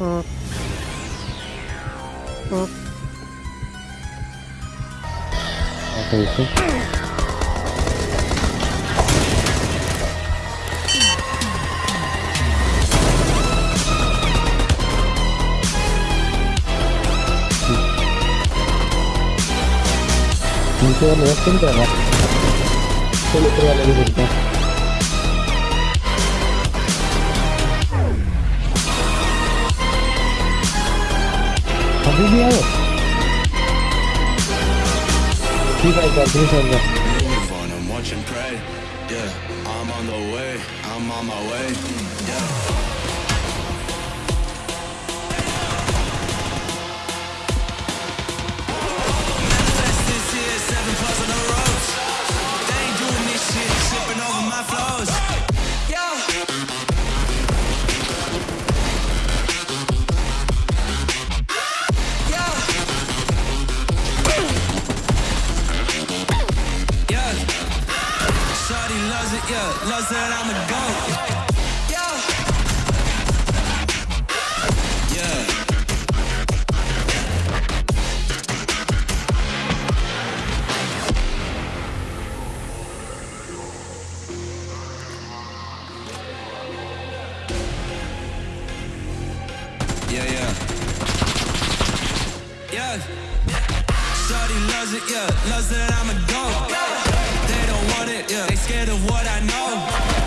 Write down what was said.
Okay. No me Solo prueba la libertad. Watch and pray. Yeah, I'm on the way, I'm on my way. Yeah. It, yeah. Loves that I'm a goat. Yeah. Yeah. Yeah, yeah. Yeah. It, yeah. Loves that I'm a goat. Don't want it, yeah. They scared of what I know.